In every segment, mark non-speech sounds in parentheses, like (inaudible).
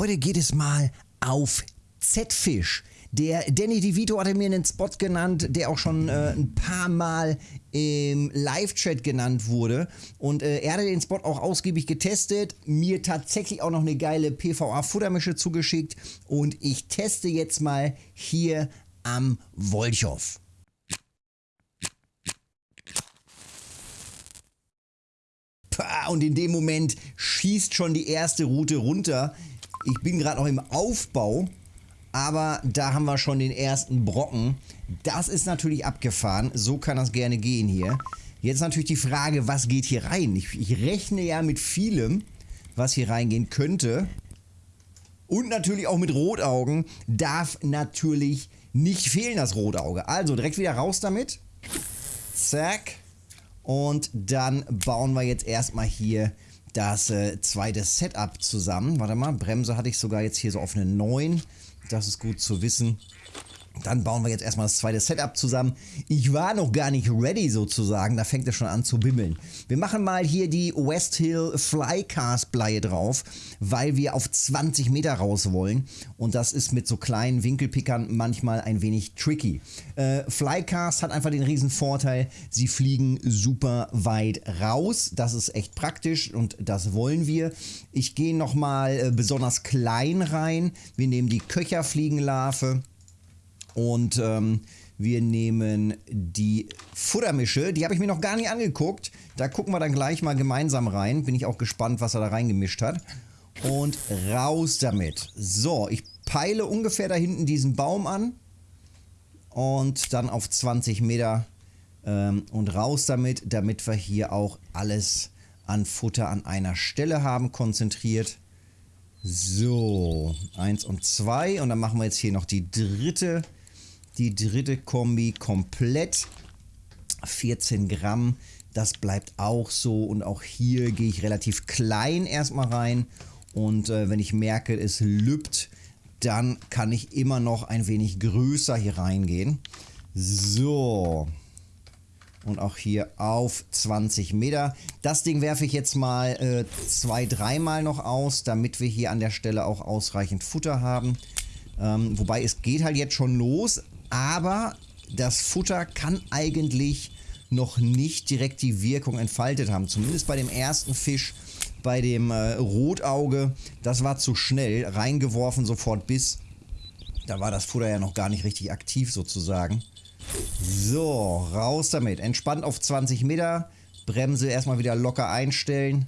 Heute geht es mal auf Z-Fisch. Der Danny DeVito hatte mir einen Spot genannt, der auch schon äh, ein paar Mal im Live-Chat genannt wurde. Und äh, er hatte den Spot auch ausgiebig getestet, mir tatsächlich auch noch eine geile PVA-Futtermische zugeschickt. Und ich teste jetzt mal hier am Wolchow. Und in dem Moment schießt schon die erste Route runter. Ich bin gerade noch im Aufbau, aber da haben wir schon den ersten Brocken. Das ist natürlich abgefahren. So kann das gerne gehen hier. Jetzt natürlich die Frage, was geht hier rein? Ich, ich rechne ja mit vielem, was hier reingehen könnte. Und natürlich auch mit Rotaugen. Darf natürlich nicht fehlen, das Rotauge. Also direkt wieder raus damit. Zack. Und dann bauen wir jetzt erstmal hier das äh, zweite Setup zusammen. Warte mal, Bremse hatte ich sogar jetzt hier so auf eine 9. Das ist gut zu wissen. Dann bauen wir jetzt erstmal das zweite Setup zusammen. Ich war noch gar nicht ready sozusagen, da fängt es schon an zu bimmeln. Wir machen mal hier die West Hill Flycast Bleie drauf, weil wir auf 20 Meter raus wollen. Und das ist mit so kleinen Winkelpickern manchmal ein wenig tricky. Äh, Flycast hat einfach den riesen Vorteil, sie fliegen super weit raus. Das ist echt praktisch und das wollen wir. Ich gehe nochmal äh, besonders klein rein. Wir nehmen die Köcherfliegenlarve. Und ähm, wir nehmen die Futtermische. Die habe ich mir noch gar nicht angeguckt. Da gucken wir dann gleich mal gemeinsam rein. Bin ich auch gespannt, was er da reingemischt hat. Und raus damit. So, ich peile ungefähr da hinten diesen Baum an. Und dann auf 20 Meter ähm, und raus damit, damit wir hier auch alles an Futter an einer Stelle haben, konzentriert. So, eins und zwei. Und dann machen wir jetzt hier noch die dritte die dritte Kombi komplett. 14 Gramm. Das bleibt auch so. Und auch hier gehe ich relativ klein erstmal rein. Und äh, wenn ich merke, es lübt, dann kann ich immer noch ein wenig größer hier reingehen. So. Und auch hier auf 20 Meter. Das Ding werfe ich jetzt mal äh, zwei, dreimal noch aus, damit wir hier an der Stelle auch ausreichend Futter haben. Ähm, wobei es geht halt jetzt schon los, aber das Futter kann eigentlich noch nicht direkt die Wirkung entfaltet haben. Zumindest bei dem ersten Fisch, bei dem äh, Rotauge, das war zu schnell, reingeworfen sofort bis. Da war das Futter ja noch gar nicht richtig aktiv sozusagen. So, raus damit. Entspannt auf 20 Meter. Bremse erstmal wieder locker einstellen.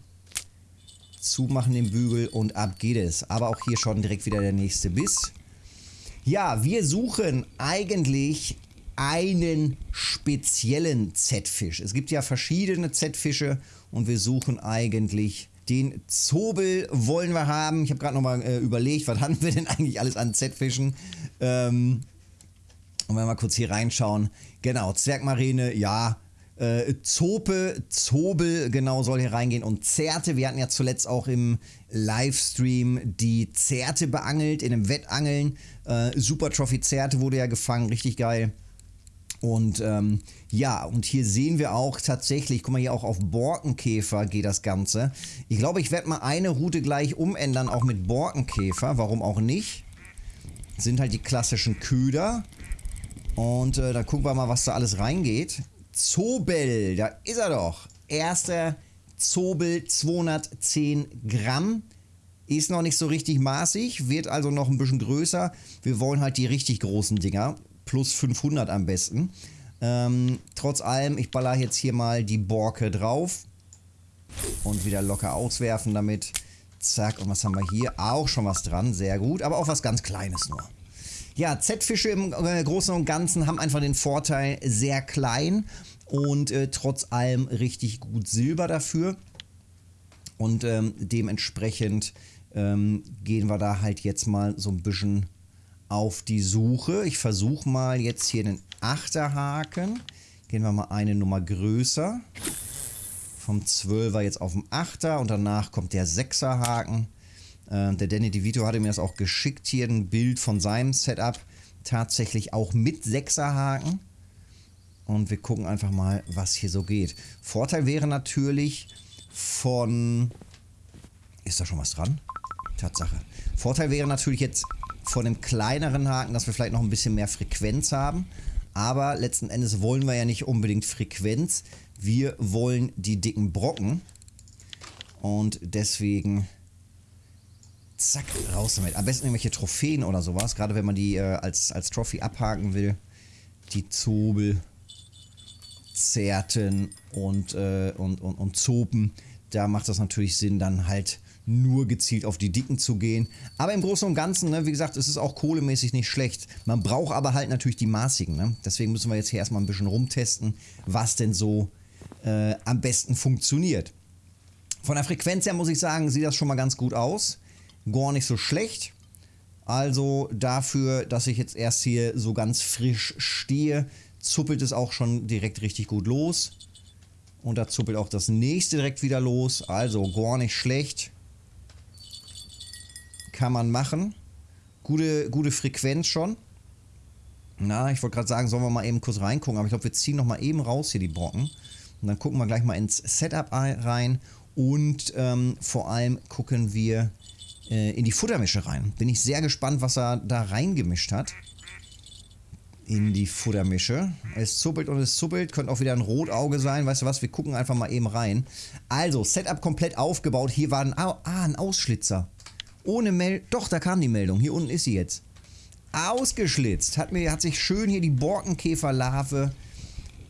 Zumachen den Bügel und ab geht es. Aber auch hier schon direkt wieder der nächste Biss. Ja, wir suchen eigentlich einen speziellen Z-Fisch. Es gibt ja verschiedene Z-Fische und wir suchen eigentlich den Zobel wollen wir haben. Ich habe gerade nochmal äh, überlegt, was (laughs) haben wir denn eigentlich alles an Z-Fischen? Ähm, und wenn wir mal kurz hier reinschauen. Genau, Zwergmarine, ja, äh, Zope, Zobel genau soll hier reingehen und Zerte. Wir hatten ja zuletzt auch im Livestream die Zerte beangelt in einem Wettangeln. Äh, Super Trophy Zerte wurde ja gefangen, richtig geil. Und ähm, ja, und hier sehen wir auch tatsächlich, guck mal hier auch auf Borkenkäfer geht das Ganze. Ich glaube, ich werde mal eine Route gleich umändern, auch mit Borkenkäfer. Warum auch nicht? Sind halt die klassischen Köder. Und äh, dann gucken wir mal, was da alles reingeht. Zobel, da ist er doch. Erster Zobel 210 Gramm. Ist noch nicht so richtig maßig, wird also noch ein bisschen größer. Wir wollen halt die richtig großen Dinger. Plus 500 am besten. Ähm, trotz allem, ich baller jetzt hier mal die Borke drauf. Und wieder locker auswerfen damit. Zack, und was haben wir hier? Auch schon was dran, sehr gut. Aber auch was ganz Kleines nur. Ja, Z-Fische im äh, Großen und Ganzen haben einfach den Vorteil, sehr klein und äh, trotz allem richtig gut Silber dafür. Und ähm, dementsprechend ähm, gehen wir da halt jetzt mal so ein bisschen auf die Suche. Ich versuche mal jetzt hier den Achterhaken. Gehen wir mal eine Nummer größer. Vom 12er jetzt auf den 8er und danach kommt der 6er Haken. Äh, der Danny DeVito hatte mir das auch geschickt, hier ein Bild von seinem Setup. Tatsächlich auch mit 6er Haken. Und wir gucken einfach mal, was hier so geht. Vorteil wäre natürlich von... Ist da schon was dran? Tatsache. Vorteil wäre natürlich jetzt von dem kleineren Haken, dass wir vielleicht noch ein bisschen mehr Frequenz haben. Aber letzten Endes wollen wir ja nicht unbedingt Frequenz. Wir wollen die dicken Brocken. Und deswegen zack, raus damit. Am besten irgendwelche Trophäen oder sowas. Gerade wenn man die äh, als, als Trophy abhaken will. Die Zobel, Zerten und, äh, und, und, und Zopen. Da macht das natürlich Sinn, dann halt nur gezielt auf die Dicken zu gehen. Aber im Großen und Ganzen, ne, wie gesagt, ist es auch kohlemäßig nicht schlecht. Man braucht aber halt natürlich die maßigen. Ne? Deswegen müssen wir jetzt hier erstmal ein bisschen rumtesten, was denn so äh, am besten funktioniert. Von der Frequenz her muss ich sagen, sieht das schon mal ganz gut aus. Gar nicht so schlecht. Also dafür, dass ich jetzt erst hier so ganz frisch stehe, zuppelt es auch schon direkt richtig gut los. Und da zuppelt auch das nächste direkt wieder los. Also gar nicht schlecht kann man machen. Gute, gute Frequenz schon. Na, ich wollte gerade sagen, sollen wir mal eben kurz reingucken, aber ich glaube, wir ziehen noch mal eben raus hier die Brocken. Und dann gucken wir gleich mal ins Setup rein und ähm, vor allem gucken wir äh, in die Futtermische rein. Bin ich sehr gespannt, was er da reingemischt hat. In die Futtermische. Es zuppelt und es zuppelt. Könnte auch wieder ein Rotauge sein. Weißt du was? Wir gucken einfach mal eben rein. Also, Setup komplett aufgebaut. Hier war ein, ah, ein Ausschlitzer. Ohne Meldung. Doch, da kam die Meldung. Hier unten ist sie jetzt. Ausgeschlitzt. Hat, mir, hat sich schön hier die Borkenkäferlarve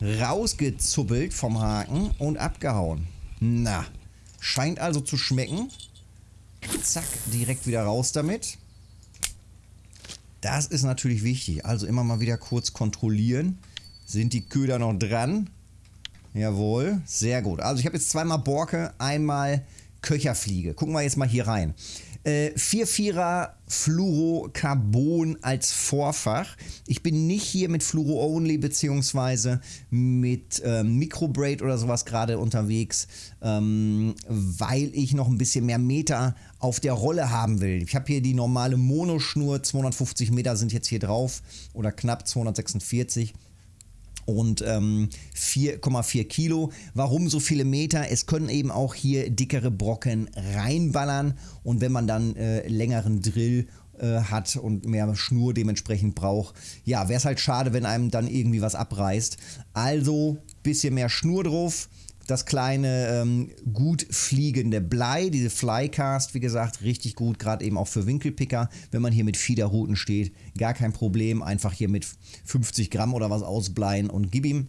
rausgezuppelt vom Haken und abgehauen. Na, scheint also zu schmecken. Zack, direkt wieder raus damit. Das ist natürlich wichtig. Also immer mal wieder kurz kontrollieren. Sind die Köder noch dran? Jawohl, sehr gut. Also ich habe jetzt zweimal Borke, einmal Köcherfliege. Gucken wir jetzt mal hier rein. Äh, 4-4er Fluorocarbon als Vorfach. Ich bin nicht hier mit Fluoro-Only beziehungsweise mit ähm, Microbraid oder sowas gerade unterwegs, ähm, weil ich noch ein bisschen mehr Meter auf der Rolle haben will. Ich habe hier die normale Monoschnur, 250 Meter sind jetzt hier drauf oder knapp 246 und ähm, 4,4 Kilo. Warum so viele Meter? Es können eben auch hier dickere Brocken reinballern und wenn man dann äh, längeren Drill äh, hat und mehr Schnur dementsprechend braucht, ja, wäre es halt schade, wenn einem dann irgendwie was abreißt. Also bisschen mehr Schnur drauf das kleine ähm, gut fliegende Blei, diese Flycast, wie gesagt, richtig gut, gerade eben auch für Winkelpicker, wenn man hier mit Fiederruten steht, gar kein Problem, einfach hier mit 50 Gramm oder was ausbleien und gib ihm.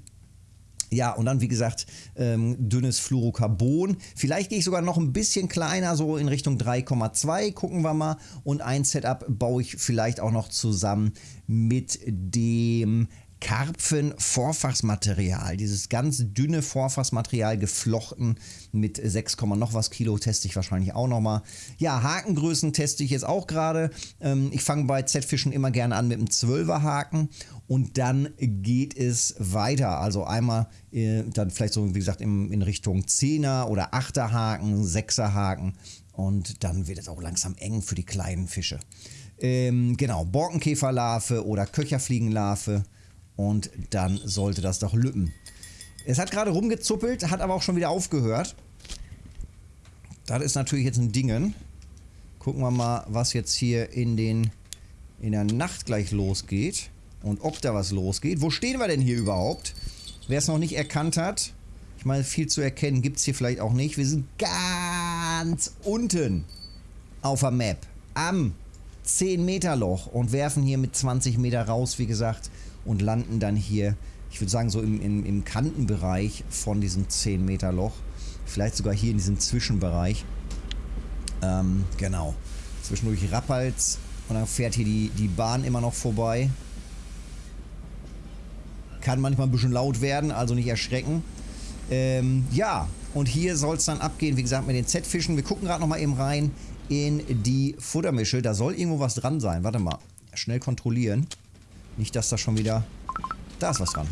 Ja, und dann wie gesagt, ähm, dünnes Fluorocarbon. Vielleicht gehe ich sogar noch ein bisschen kleiner, so in Richtung 3,2, gucken wir mal. Und ein Setup baue ich vielleicht auch noch zusammen mit dem Karpfen-Vorfachsmaterial, dieses ganz dünne Vorfachsmaterial geflochten mit 6, noch was Kilo teste ich wahrscheinlich auch nochmal. Ja, Hakengrößen teste ich jetzt auch gerade. Ähm, ich fange bei Z-Fischen immer gerne an mit einem 12er Haken und dann geht es weiter. Also einmal äh, dann vielleicht so, wie gesagt, in, Richtung 10er oder 8er Haken, 6er Haken und dann wird es auch langsam eng für die kleinen Fische. Ähm, genau, Borkenkäferlarve oder Köcherfliegenlarve und dann sollte das doch lüppen. Es hat gerade rumgezuppelt, hat aber auch schon wieder aufgehört. Das ist natürlich jetzt ein Dingen. Gucken wir mal, was jetzt hier in, den, in der Nacht gleich losgeht. Und ob da was losgeht. Wo stehen wir denn hier überhaupt? Wer es noch nicht erkannt hat. Ich meine, viel zu erkennen gibt es hier vielleicht auch nicht. Wir sind ganz unten auf der Map. Am 10 Meter Loch und werfen hier mit 20 Meter raus, wie gesagt und landen dann hier, ich würde sagen, so im, im, im Kantenbereich von diesem 10 Meter Loch. Vielleicht sogar hier in diesem Zwischenbereich. Ähm, genau. Zwischendurch rappelt's und dann fährt hier die, die Bahn immer noch vorbei. Kann manchmal ein bisschen laut werden, also nicht erschrecken. Ähm, ja, und hier soll es dann abgehen, wie gesagt, mit den Z-Fischen. Wir gucken gerade noch mal eben rein in die Futtermische. Da soll irgendwo was dran sein. Warte mal. Schnell kontrollieren. Nicht, dass da schon wieder... Da ist was dran.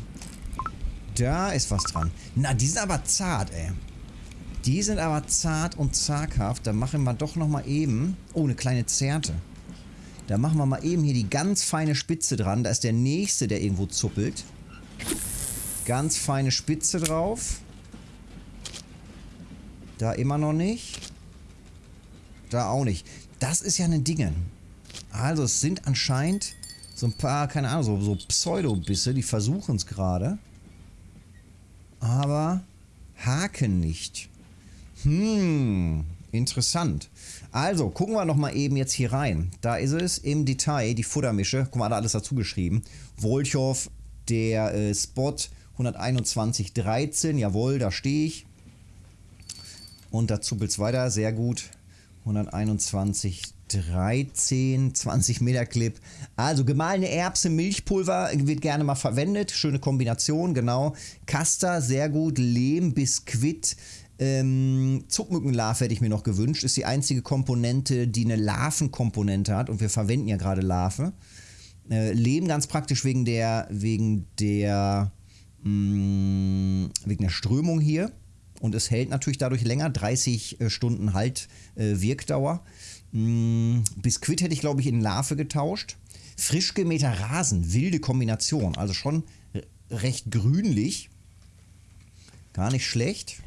Da ist was dran. Na, die sind aber zart, ey. Die sind aber zart und zaghaft. Da machen wir doch nochmal eben... Oh, eine kleine Zerte. Da machen wir mal eben hier die ganz feine Spitze dran. Da ist der nächste, der irgendwo zuppelt. Ganz feine Spitze drauf. Da immer noch nicht. Da auch nicht. Das ist ja ein Dingen. Also es sind anscheinend so ein paar, keine Ahnung, so, so Pseudobisse, die versuchen es gerade. Aber haken nicht. Hm, interessant. Also, gucken wir nochmal eben jetzt hier rein. Da ist es im Detail, die Futtermische. Guck mal, da alles dazu geschrieben. Wolchow, der äh, Spot 121,13. Jawohl, da stehe ich. Und da zuppelt es weiter. Sehr gut. 121,13. 20 Meter Clip. Also gemahlene Erbse, Milchpulver wird gerne mal verwendet. Schöne Kombination, genau. Kaster, sehr gut. Lehm, Biskuit. Ähm, Zuckmückenlarve hätte ich mir noch gewünscht. Ist die einzige Komponente, die eine Larvenkomponente hat. Und wir verwenden ja gerade Larve. Äh, Lehm ganz praktisch wegen der, wegen der, mh, mm, wegen der Strömung hier. Und es hält natürlich dadurch länger. 30 äh, Stunden halt äh, Wirkdauer. Mh, mm, Biskuit hätte ich, glaube ich, in Larve getauscht. Frisch gemähter Rasen, wilde Kombination. Also schon recht grünlich. Gar nicht schlecht.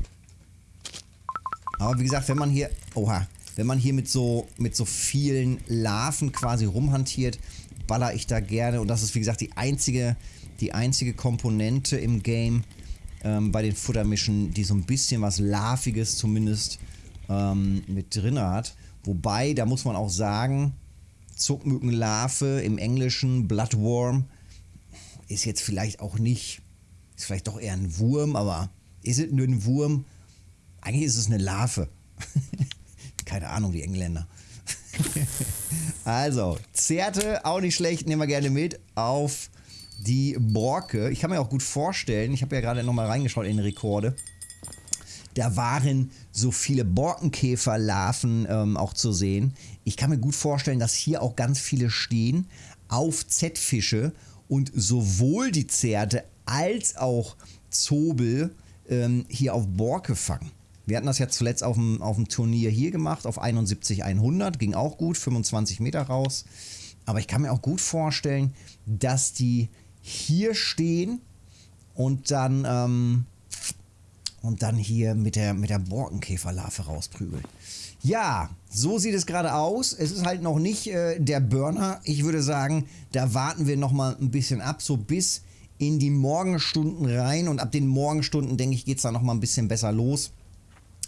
Aber wie gesagt, wenn man hier, oha, wenn man hier mit so, mit so vielen Larven quasi rumhantiert, baller ich da gerne. Und das ist wie gesagt die einzige, die einzige Komponente im Game ähm, bei den Futtermischen, die so ein bisschen was Larviges zumindest ähm, mit drin hat. Wobei, da muss man auch sagen, Zuckmückenlarve im Englischen, Bloodworm, ist jetzt vielleicht auch nicht, ist vielleicht doch eher ein Wurm, aber ist es nur ein Wurm? Eigentlich ist es eine Larve. (laughs) Keine Ahnung, die Engländer. (laughs) also, Zerte, auch nicht schlecht, nehmen wir gerne mit auf die Borke. Ich kann mir auch gut vorstellen, ich habe ja gerade nochmal reingeschaut in Rekorde. Da waren so viele Borkenkäferlarven ähm, auch zu sehen. Ich kann mir gut vorstellen, dass hier auch ganz viele stehen auf Z-Fische und sowohl die Zerte als auch Zobel ähm, hier auf Borke fangen. Wir hatten das ja zuletzt auf dem, auf dem Turnier hier gemacht, auf 71-100, ging auch gut, 25 Meter raus. Aber ich kann mir auch gut vorstellen, dass die hier stehen und dann, ähm, und dann hier mit der, mit der Borkenkäferlarve rausprügeln. Ja, so sieht es gerade aus. Es ist halt noch nicht äh, der Burner. Ich würde sagen, da warten wir noch mal ein bisschen ab, so bis in die Morgenstunden rein. Und ab den Morgenstunden, denke ich, geht es da noch mal ein bisschen besser los.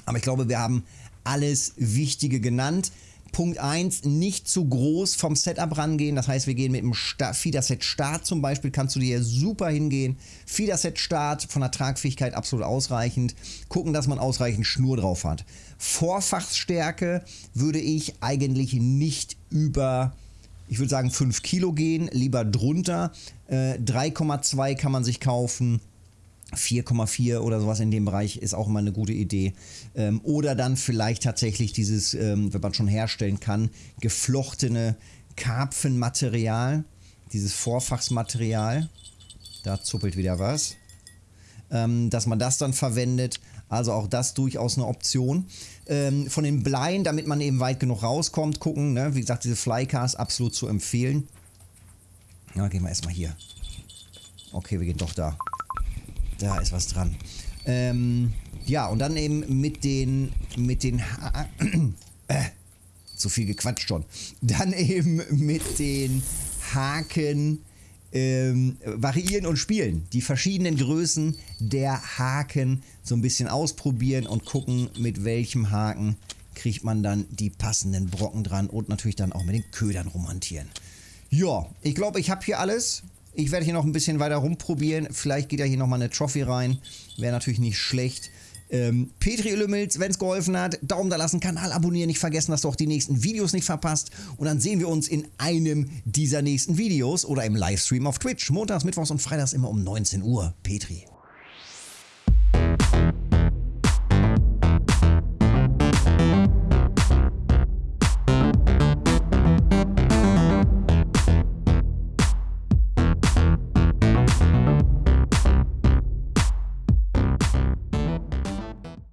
Aber ich glaube, wir haben alles Wichtige genannt. Punkt 1, nicht zu groß vom Setup rangehen. Das heißt, wir gehen mit dem Feederset Start zum Beispiel, kannst du dir super hingehen. Feederset Start von der Tragfähigkeit absolut ausreichend. Gucken, dass man ausreichend Schnur drauf hat. Vorfachsstärke würde ich eigentlich nicht über, ich würde sagen 5 Kilo gehen, lieber drunter. Äh, 3,2 kann man sich kaufen. 4,4 oder sowas in dem Bereich ist auch immer eine gute Idee. Ähm, oder dann vielleicht tatsächlich dieses, ähm, wenn man schon herstellen kann, geflochtene Karpfenmaterial, dieses Vorfachsmaterial. Da zuppelt wieder was. Ähm, dass man das dann verwendet. Also auch das durchaus eine Option. Ähm, von den Bleien, damit man eben weit genug rauskommt, gucken. Ne? Wie gesagt, diese Flycars absolut zu empfehlen. Ja, gehen wir erstmal hier. Okay, wir gehen doch da. Da ist was dran. Ähm, ja, und dann eben mit den, mit den, (coughs) äh, zu viel gequatscht schon. Dann (laughs) eben mit den Haken ähm, variieren und spielen. Die verschiedenen Größen der Haken so ein bisschen ausprobieren und gucken, mit welchem Haken kriegt man dann die passenden Brocken dran und natürlich dann auch mit den Ködern romantieren. Ja, ich glaube, ich habe hier alles. Ich werde hier noch ein bisschen weiter rumprobieren. Vielleicht geht ja hier nochmal eine Trophy rein. Wäre natürlich nicht schlecht. Ähm, Petri Lümmels, wenn es geholfen hat, Daumen da lassen, Kanal abonnieren, nicht vergessen, dass du auch die nächsten Videos nicht verpasst. Und dann sehen wir uns in einem dieser nächsten Videos oder im Livestream auf Twitch. Montags, Mittwochs und Freitags immer um 19 Uhr. Petri.